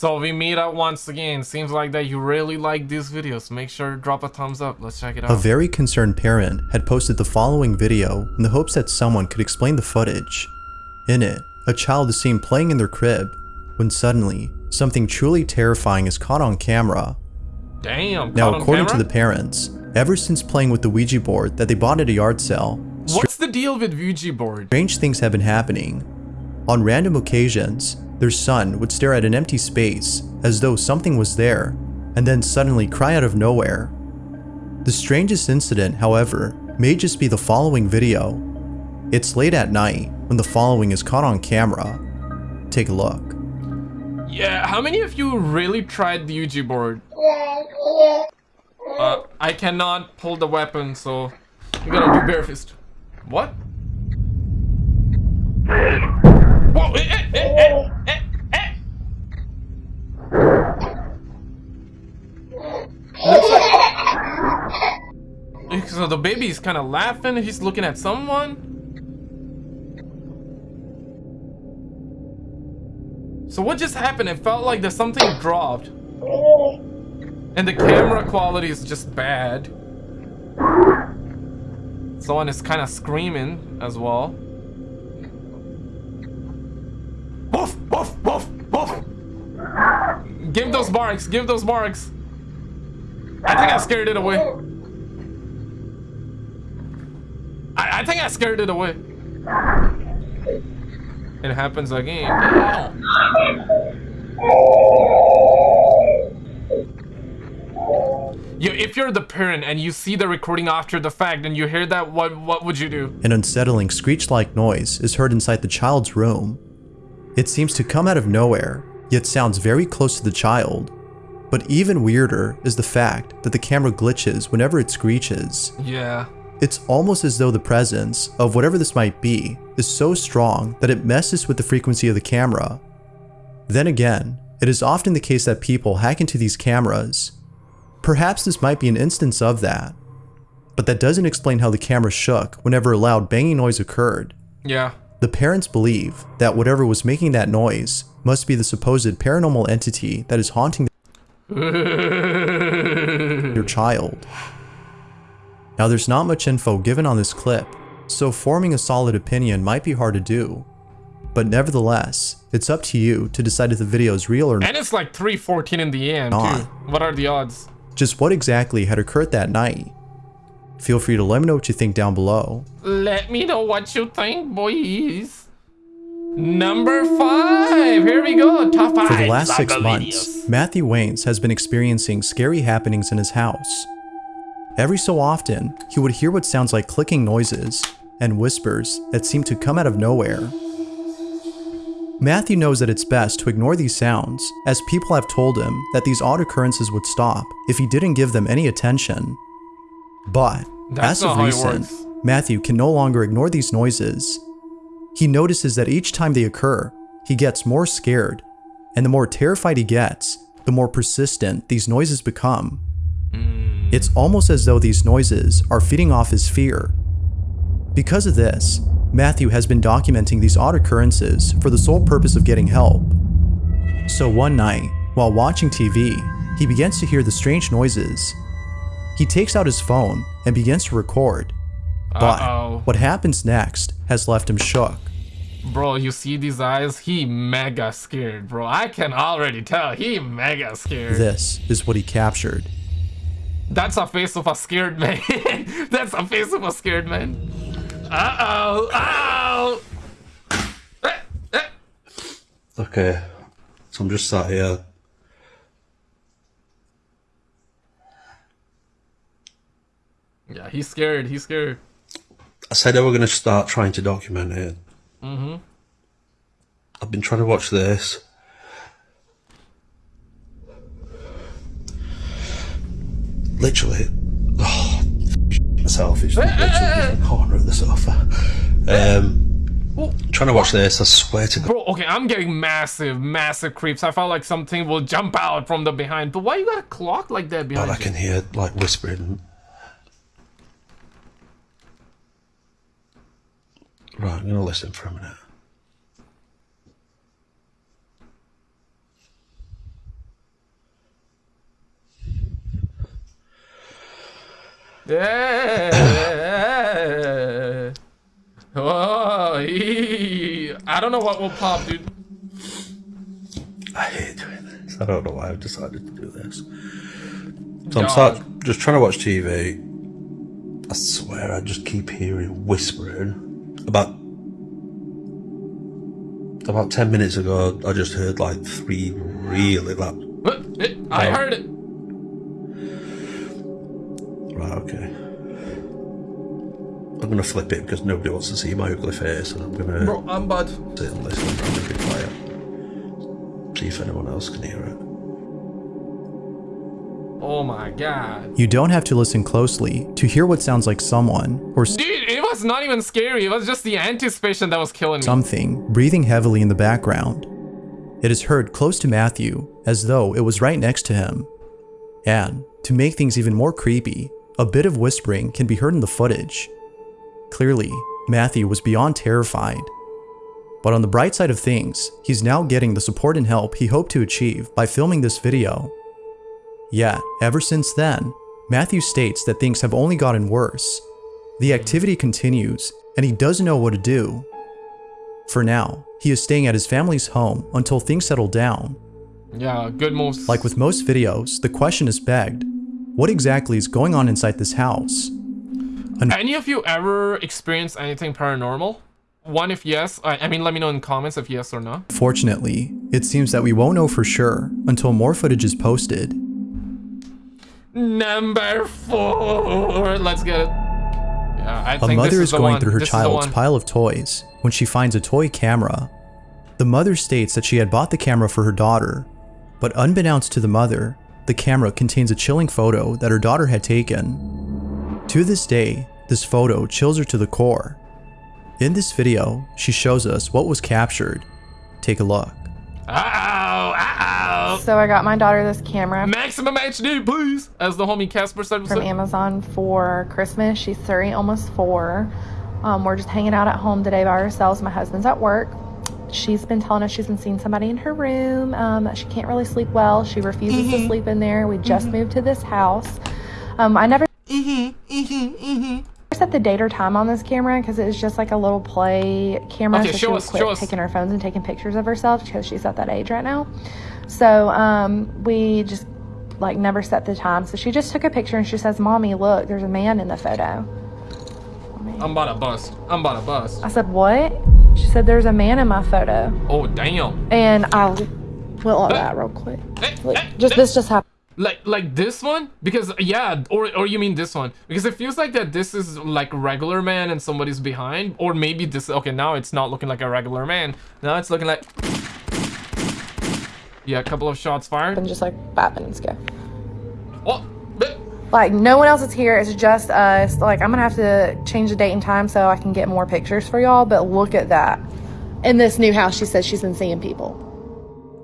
So we meet up once again. Seems like that you really like these videos. Make sure to drop a thumbs up. Let's check it out. A very concerned parent had posted the following video in the hopes that someone could explain the footage. In it, a child is seen playing in their crib when suddenly, something truly terrifying is caught on camera. Damn. Now, according to the parents, ever since playing with the Ouija board that they bought at a yard sale, What's the deal with Ouija board? strange things have been happening. On random occasions, their son would stare at an empty space as though something was there, and then suddenly cry out of nowhere. The strangest incident, however, may just be the following video. It's late at night when the following is caught on camera. Take a look. Yeah, how many of you really tried the Ouija board? Uh, I cannot pull the weapon, so you gotta do bare fist. What? Whoa! Eh, eh, eh, eh, eh, eh. So the baby is kind of laughing. He's looking at someone. So what just happened? It felt like there's something dropped. And the camera quality is just bad. Someone is kind of screaming as well. Those barks, give those marks. I think I scared it away. I, I think I scared it away. It happens again. You, if you're the parent and you see the recording after the fact and you hear that, what what would you do? An unsettling screech-like noise is heard inside the child's room. It seems to come out of nowhere, yet sounds very close to the child. But even weirder is the fact that the camera glitches whenever it screeches. Yeah. It's almost as though the presence of whatever this might be is so strong that it messes with the frequency of the camera. Then again, it is often the case that people hack into these cameras. Perhaps this might be an instance of that. But that doesn't explain how the camera shook whenever a loud banging noise occurred. Yeah. The parents believe that whatever was making that noise must be the supposed paranormal entity that is haunting your child. Now there's not much info given on this clip, so forming a solid opinion might be hard to do. But nevertheless, it's up to you to decide if the video is real or not. And it's like 3.14 in the AM, Not. too. What are the odds? Just what exactly had occurred that night? Feel free to let me know what you think down below. Let me know what you think, boys. Number five. Here we go. Top five. For the last six months. Matthew Waynes has been experiencing scary happenings in his house. Every so often, he would hear what sounds like clicking noises and whispers that seem to come out of nowhere. Matthew knows that it's best to ignore these sounds, as people have told him that these odd occurrences would stop if he didn't give them any attention. But, That's as of not how it recent. Matthew can no longer ignore these noises. He notices that each time they occur, he gets more scared, and the more terrified he gets, the more persistent these noises become. Hmm. It's almost as though these noises are feeding off his fear. Because of this, Matthew has been documenting these odd occurrences for the sole purpose of getting help. So one night, while watching TV, he begins to hear the strange noises. He takes out his phone and begins to record. But Uh-oh. what happens next has left him shook. Bro, you see these eyes? He mega scared, bro. I can already tell. He mega scared. This is what he captured. That's a face of a scared man. That's a face of a scared man. Uh-oh. Ow. Eh. Okay, so I'm just sat here. Yeah, he's scared. He's scared. I said I were going to start trying to document it. Mm-hmm. I've been trying to watch this. Literally, oh, myself. It's literally in the corner of the sofa. Um, trying to watch this. I swear to God. Bro, okay, I'm getting massive, massive creeps. I felt like something will jump out from the behind. But why you got a clock like that behind God, I can hear like whispering. Right, I'm going to listen for a minute. Yeah. oh. I don't know what will pop, dude. I hate doing this. I don't know why I've decided to do this. So Dog. I'm start, just trying to watch TV. I swear, I just keep hearing whispering. About about ten minutes ago, I just heard like three really loud. Eh, I heard it. Right, okay. I'm gonna flip it because nobody wants to see my ugly face, and I'm gonna Bro, I'm bad. sit and listen. Gonna be quiet. See if anyone else can hear it. Oh my god. You don't have to listen closely to hear what sounds like someone or Dude, it was not even scary. It was just the anticipation that was killing me. something breathing heavily in the background. It is heard close to Matthew as though it was right next to him. And to make things even more creepy, a bit of whispering can be heard in the footage. Clearly, Matthew was beyond terrified. But on the bright side of things, he's now getting the support and help he hoped to achieve by filming this video. Yet, ever since then, Matthew states that things have only gotten worse. The activity continues, and he doesn't know what to do. For now, he is staying at his family's home until things settle down. Yeah, good moves. Like with most videos, the question is begged what exactly is going on inside this house? Any of you ever experienced anything paranormal? One, if yes. I, I mean, let me know in comments if yes or no. Fortunately, it seems that we won't know for sure until more footage is posted. Number four. Let's get it. Yeah, A mother is, is, going through her This child's pile of toys when she finds a toy camera. The mother states that she had bought the camera for her daughter, but unbeknownst to the mother, the camera contains a chilling photo that her daughter had taken. To this day, this photo chills her to the core. In this video, she shows us what was captured. Take a look. Ow. So I got my daughter this camera Maximum HD, please. As the homie Casper said. from Amazon for Christmas. She's three, almost four. Um, we're just hanging out at home today by ourselves. My husband's at work. She's been telling us she's been seeing somebody in her room. Um, she can't really sleep well. She refuses to sleep in there. We just moved to this house. Um, I never the date or time on this camera because it's just like a little play camera. Okay, so show us, quit show us. taking her phones and taking pictures of herself because she's at that age right now. So um, we just like never set the time. So she just took a picture and she says, "Mommy, look, there's a man in the photo." I'm about to bust. I'm about to bust. I said, "What?" She said, "There's a man in my photo," Oh, damn. and I went like that real quick. Like, just this just happened. Like like this one? Because yeah, or or you mean this one? Because it feels like that this is like regular man and somebody's behind, or maybe this. Okay, now it's not looking like a regular man. Now it's looking like. Yeah, a couple of shots fired. And just like five and scare Oh, Like no one else is here. It's just us. Like I'm gonna have to change the date and time so I can get more pictures for y'all. But look at that. In this new house, she says she's been seeing people.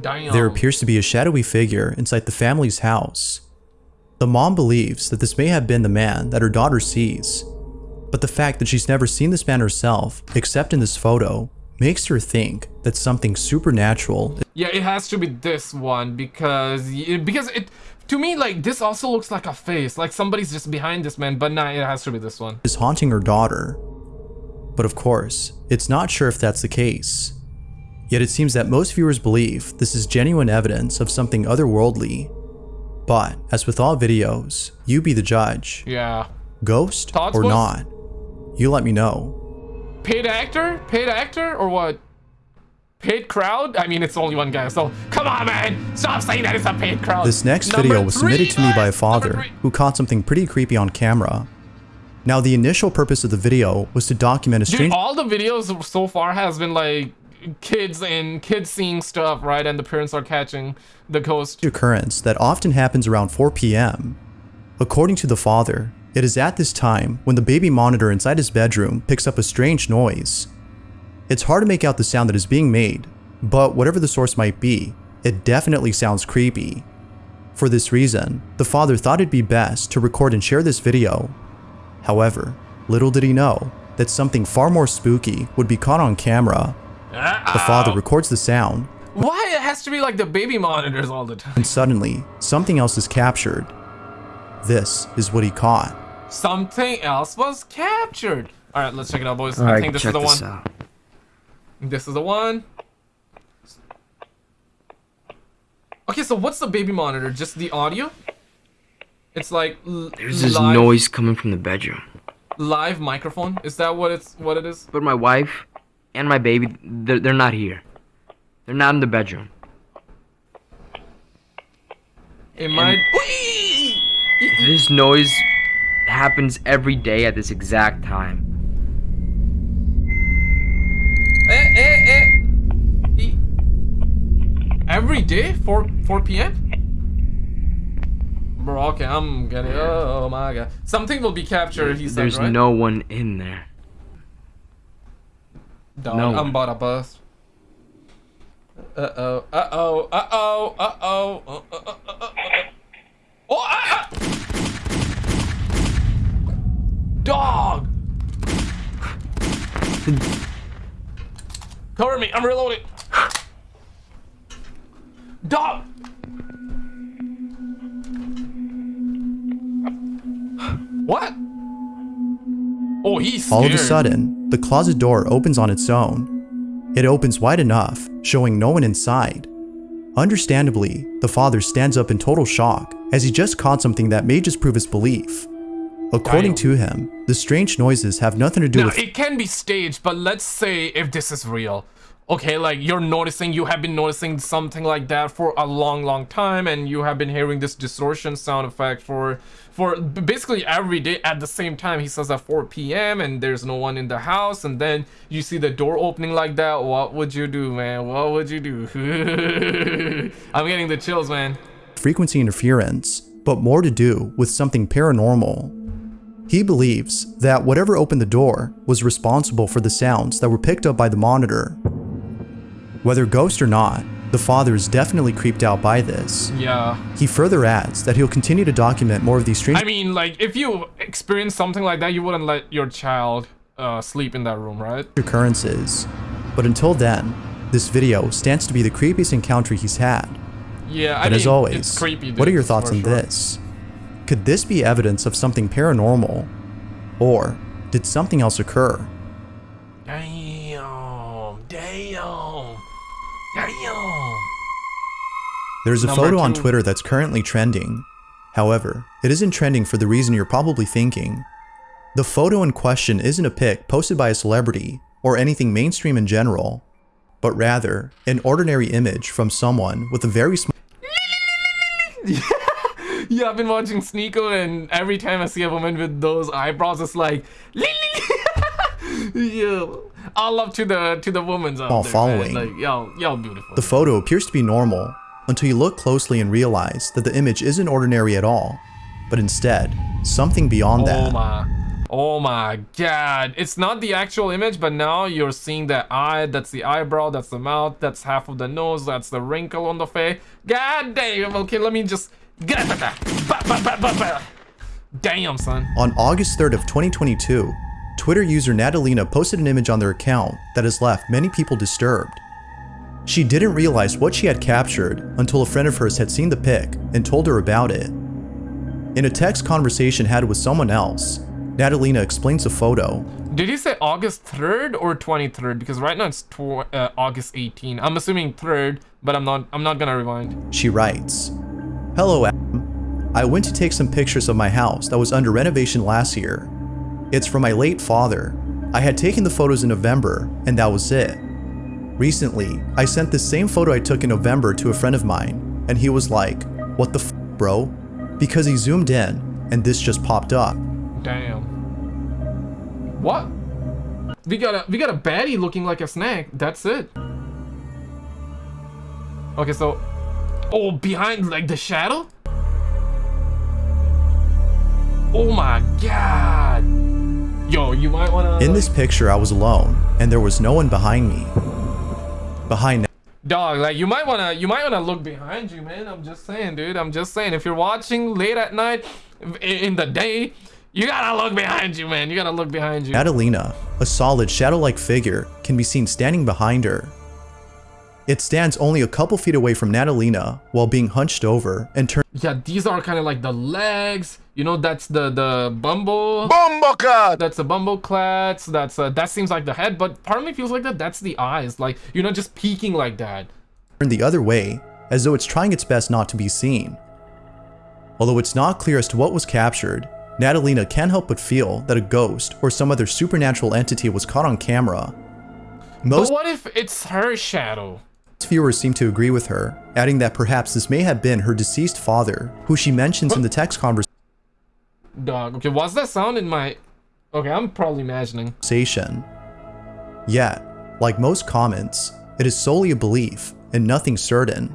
Damn. There appears to be a shadowy figure inside the family's house. The mom believes that this may have been the man that her daughter sees, but the fact that she's never seen this man herself, except in this photo, makes her think that something supernatural Yeah, it has to be this one because because it to me like this also looks like a face, like somebody's just behind this man. But nah, it has to be this one. is haunting her daughter. But of course, it's not sure if that's the case. Yet it seems that most viewers believe this is genuine evidence of something otherworldly. But, as with all videos, you be the judge. Yeah. Ghost Thoughts, or not? You let me know. Paid actor? Paid actor or what? Paid crowd? I mean, it's only one guy, so come on, man! Stop saying that it's a paid crowd. This next Number video was submitted to me by a father who caught something pretty creepy on camera. Now, the initial purpose of the video was to document a strange- Dude, all the videos so far has been like kids and kids seeing stuff, right? And the parents are catching the ghost. occurrence that often happens around 4 p.m. According to the father, it is at this time when the baby monitor inside his bedroom picks up a strange noise. It's hard to make out the sound that is being made, but whatever the source might be, it definitely sounds creepy. For this reason, the father thought it'd be best to record and share this video. However, little did he know that something far more spooky would be caught on camera. The father records the sound, Why it has to be like the baby monitors all the time? and suddenly, something else is captured. This is what he caught. Something else was captured. All right, let's check it out, boys. All I right, think this check is the this one. out. This is the one. Okay, so what's the baby monitor? Just the audio? It's like There's this live, noise coming from the bedroom. live microphone. Is that what it's what it is? But my wife and my baby, they're, they're not here. They're not in the bedroom. It might. This noise happens every day at this exact time. Eh, eh, eh. E- Every day, 4 4 p.m. Bro, okay, I'm getting. Oh my god, something will be captured. He said, There's right? no one in there. Dog, no I'm about to bust. Uh oh, uh oh, uh oh, uh oh, uh oh, uh oh, uh oh. Oh, ah! ah! Dog! Cover me, I'm reloading. Dog! What? Oh, he's scared. All of a sudden, the closet door opens on its own. It opens wide enough, showing no one inside. Understandably, the father stands up in total shock as he just caught something that may just prove his belief. According to him, the strange noises have nothing to do Now, with it can be staged, but let's say if this is real. Okay, like you're noticing, you have been noticing something like that for a long, long time, and you have been hearing this distortion sound effect for for basically every day at the same time. He says at 4 p.m. and there's no one in the house, and then you see the door opening like that. What would you do, man? What would you do? I'm getting the chills, man. frequency interference, but more to do with something paranormal. He believes that whatever opened the door was responsible for the sounds that were picked up by the monitor. Whether ghost or not, the father is definitely creeped out by this. Yeah. He further adds that he'll continue to document more of these strange I mean, like, if you experience something like that, you wouldn't let your child uh, sleep in that room, right? occurrences. But until then, this video stands to be the creepiest encounter he's had. Yeah, I But mean, as always, it's creepy. what are your thoughts on sure. this? Could this be evidence of something paranormal? Or did something else occur? There's a Number photo on. Twitter that's currently trending. However, it isn't trending for the reason you're probably thinking. The photo in question isn't a pic posted by a celebrity or anything mainstream in general, but rather an ordinary image from someone with a very small Yeah, I've been watching Sneako, and every time I see a woman with those eyebrows, it's like, yeah. All up to the to the woman's out there, following. Man. Like, y'all, y'all beautiful. The photo appears to be normal until you look closely and realize that the image isn't ordinary at all, but instead, something beyond oh that. my, oh my God! It's not the actual image, but now you're seeing the eye. That's the eyebrow. That's the mouth. That's half of the nose. That's the wrinkle on the face. God damn. Okay, let me just. Damn, son. On August 3rd of 2022, Twitter user Natalina posted an image on their account that has left many people disturbed. She didn't realize what she had captured until a friend of hers had seen the pic and told her about it. In a text conversation had with someone else, Natalina explains the photo. Did he say August 3rd or 23rd? Because right now it's uh, August 18. I'm assuming 3rd, but I'm not I'm not gonna rewind. She writes, Hello, Adam. I went to take some pictures of my house that was under renovation last year. It's from my late father. I had taken the photos in November, and that was it. Recently, I sent this same photo I took in November to a friend of mine, and he was like, What the f, bro? Because he zoomed in, and this just popped up. Damn. What? We got a we got a baddie looking like a snake. That's it. Okay, so oh behind like the shadow? Oh my god. Yo, you might wanna In this picture, I was alone, and there was no one behind me. Behind Dog, like you might wanna you might wanna look behind you, man. I'm just saying, dude. I'm just saying. If you're watching late at night, in the day, you gotta look behind you, man. You gotta look behind you. Adelina, a solid shadow like figure, can be seen standing behind her. It stands only a couple feet away from Natalina while being hunched over and turned Yeah, these are kind of like the legs. You know, that's the the bumble. Bumbleclad! That's the bumble clats. That's uh, that seems like the head, but part of me feels like that. That's the eyes. Like you're not just peeking like that. the other way, as though it's trying its best not to be seen. Although it's not clear as to what was captured, Natalina can't help but feel that a ghost or some other supernatural entity was caught on camera. Most But what if it's her shadow? Viewers seem to agree with her, adding that perhaps this may have been her deceased father, who she mentions in the text conversation. Dog. Okay, what's that sound in my? Okay, I'm probably imagining. Yet, like most comments, it is solely a belief and nothing certain.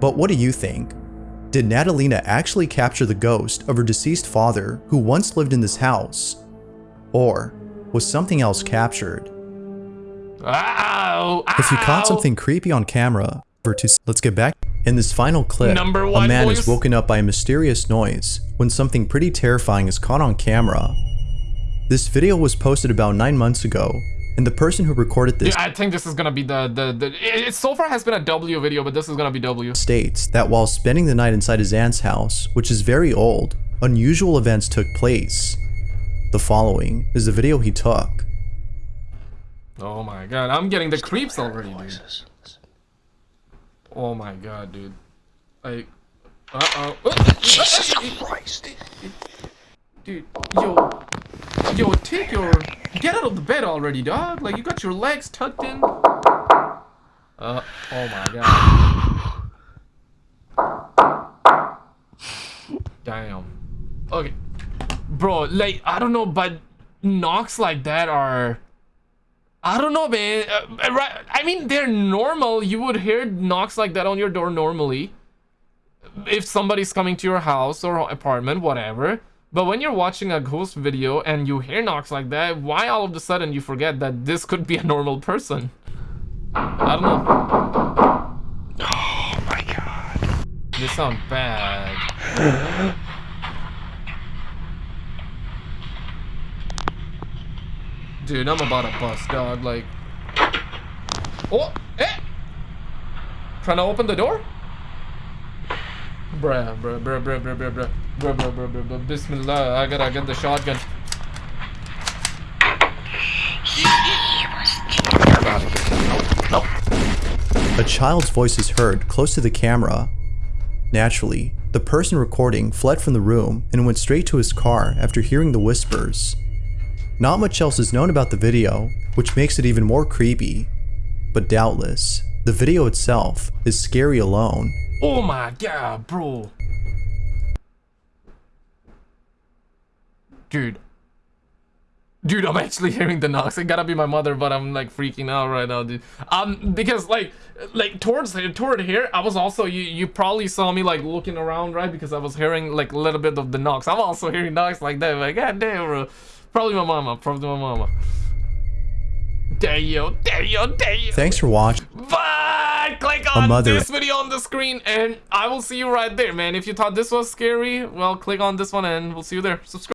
But what do you think? Did Natalina actually capture the ghost of her deceased father who once lived in this house? Or was something else captured? Ah! Ow! If you caught something creepy on camera, to let's get back. In this final clip, Number a man voice. is woken up by a mysterious noise when something pretty terrifying is caught on camera. This video was posted about 9 months ago, and the person who recorded this Yeah, I think this is gonna be the the the. It, it so far has been a W video, but this is gonna be W. states that while spending the night inside his aunt's house, which is very old, unusual events took place. The following is the video he took. Oh my god, I'm getting the creeps already, dude. Oh my god, dude. Like, uh oh. Jesus Christ. Dude, yo, yo, take your, get out of the bed already, dog. Like you got your legs tucked in. Uh, oh my god. Damn. Okay, bro. Like I don't know, but knocks like that are. I don't know, man. Uh, I mean, they're normal. You would hear knocks like that on your door normally. If somebody's coming to your house or apartment, whatever. But when you're watching a ghost video and you hear knocks like that, why all of a sudden you forget that this could be a normal person? I don't know. Oh my god. This sound bad. Dude, I'm about to bust, dog. Like, oh, eh! Trying to open the door? Bruh, bruh, bruh, bruh, bruh, bruh, bruh, bruh, bruh, bruh, bruh, bruh. Bismillah, I gotta get the shotgun. A child's voice is heard close to the camera. Naturally, the person recording fled from the room and went straight to his car after hearing the whispers. Not much else is known about the video, which makes it even more creepy. But doubtless, the video itself is scary alone. Oh my god, bro. Dude. Dude, I'm actually hearing the knocks. It gotta be my mother, but I'm like freaking out right now, dude. Um, because like, like towards toward here, I was also you you probably saw me like looking around, right? Because I was hearing like a little bit of the knocks. I'm also hearing knocks like that. Like, god damn, bro. Probably my mama. Probably my mama. Damn, damn, damn. Thanks for watching. But click on this video on the screen and I will see you right there, man. If you thought this was scary, well, click on this one and we'll see you there. Subscribe.